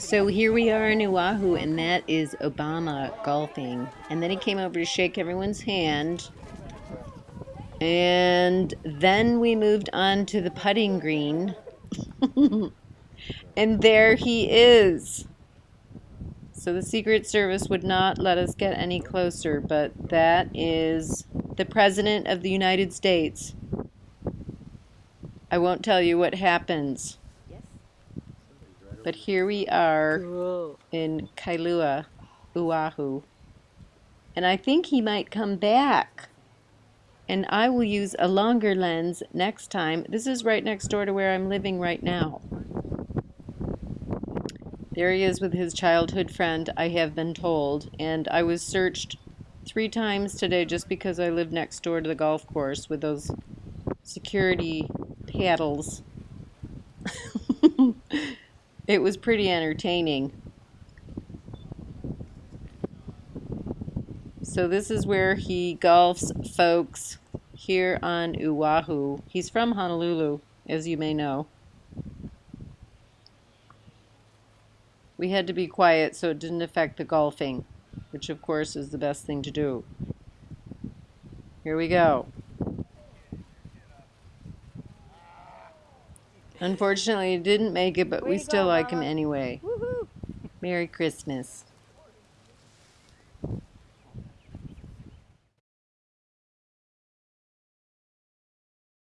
So here we are in Oahu, and that is Obama golfing. And then he came over to shake everyone's hand. And then we moved on to the putting green. and there he is. So the Secret Service would not let us get any closer, but that is the President of the United States. I won't tell you what happens. But here we are Cool. in Kailua, Oahu. And I think he might come back. And I will use a longer lens next time. This is right next door to where I'm living right now. There he is with his childhood friend, I have been told. And I was searched three times today just because I live next door to the golf course with those security paddles. it was pretty entertaining. So this is where he golfs, folks, here on Oahu. He's from Honolulu, as you may know. We had to be quiet so it didn't affect the golfing, which of course is the best thing to do. Here we go. Unfortunately, he didn't make it, but Way we still go, like him anyway. Merry Christmas.